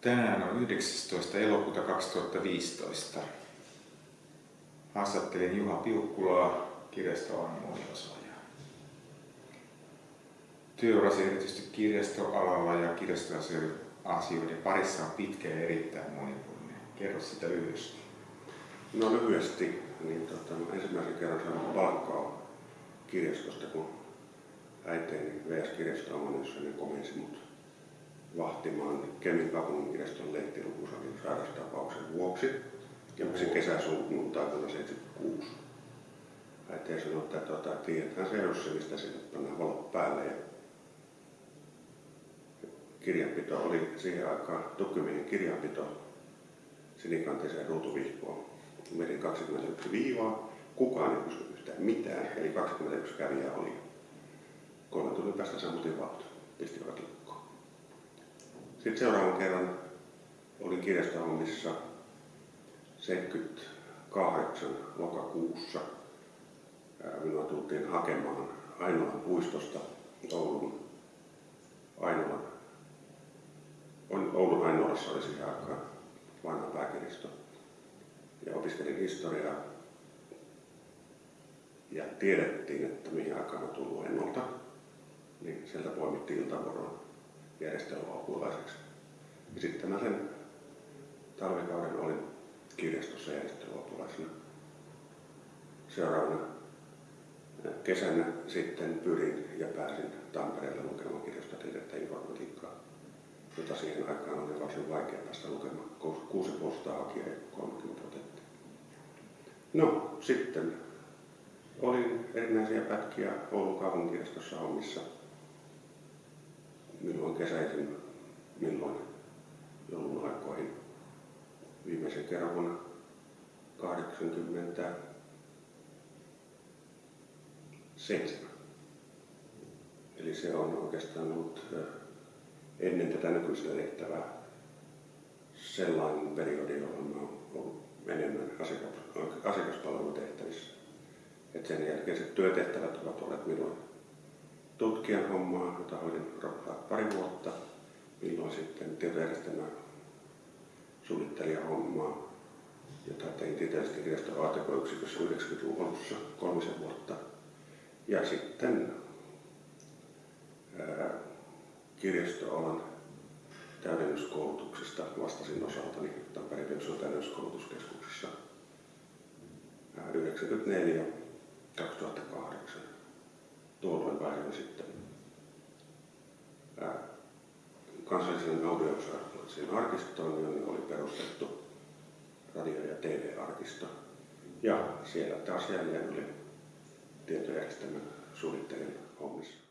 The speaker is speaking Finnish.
Tänään on 19. elokuuta 2015. Haastattelin Juha Piukkulaa kirjastoalan moniosaajaa. Työurasi erityisesti kirjastoalalla ja kirjastoasioiden parissa on pitkä ja erittäin monipuolinen. Kerro sitä lyhyesti. No lyhyesti, niin tota, ensimmäisen kerran sain palkkaa kirjastosta, kun äiteeni VS Kirjastoamoniossa niin komensi mut vahtimaan Kemin kaupunginkirjaston lehtilukusalin sairastapauksen vuoksi. Ja mä sen kesäsunnuntai vuonna 76. Äiti sanoi, että tuota, tiedetään se jos mistä sinne pannaan valot päälle. Ja kirjanpito oli siihen aikaan tukkimiehen kirjanpito sinikantiseen ruutuvihkoon. Menin 21 viivaa, kukaan ei pysty yhtään mitään, eli 21 kävijää oli. Kolmen tunnin päästä sammutin valot, pistivät lukkoon. Sitten seuraavan kerran olin kirjastohommissa 78 lokakuussa. Minua tultiin hakemaan Ainolan puistosta Oulun Ainolan. Oulun Ainolassa oli siihen aikaan vanha pääkirjasto. Ja opiskelin historiaa. Ja tiedettiin, että mihin aikaan on tullut ennolta. Niin sieltä poimittiin iltavuoroon järjestelmäapulaiseksi. Ja sitten mä sen talvikauden olin kirjastossa järjestelmäapulaisena. Seuraavana kesänä sitten pyrin ja pääsin Tampereelle lukemaan kirjastotiedettä informatiikkaa, jota siihen aikaan oli varsin vaikea päästä lukemaan. Kuusi postaa hakija ja 30 otettiin. No, sitten olin erinäisiä pätkiä Oulun kaupunkirjastossa hommissa milloin kesäisin, milloin joulun aikoihin. Viimeisen kerran vuonna 87. Eli se on oikeastaan ollut ennen tätä nykyistä tehtävää sellainen periodi, jolloin mä oon ollut enemmän asiakaspalvelutehtävissä. Et sen jälkeiset työtehtävät ovat olleet milloin tutkijan hommaa, jota hoidin pari vuotta, milloin sitten tietojärjestelmä suunnittelija hommaa, jota tein tieteellisesti kirjaston ATK-yksikössä 90-luvun alussa kolmisen vuotta. Ja sitten ää, kirjastoalan täydennyskoulutuksesta vastasin osaltani Tampereen täydennyskoulutuskeskuksessa 94 kansallisen audiovisuaalisen arkistoon, jonne oli perustettu radio- ja TV-arkisto. Ja siellä taas jälleen oli tietojärjestelmän suunnittelijan hommissa.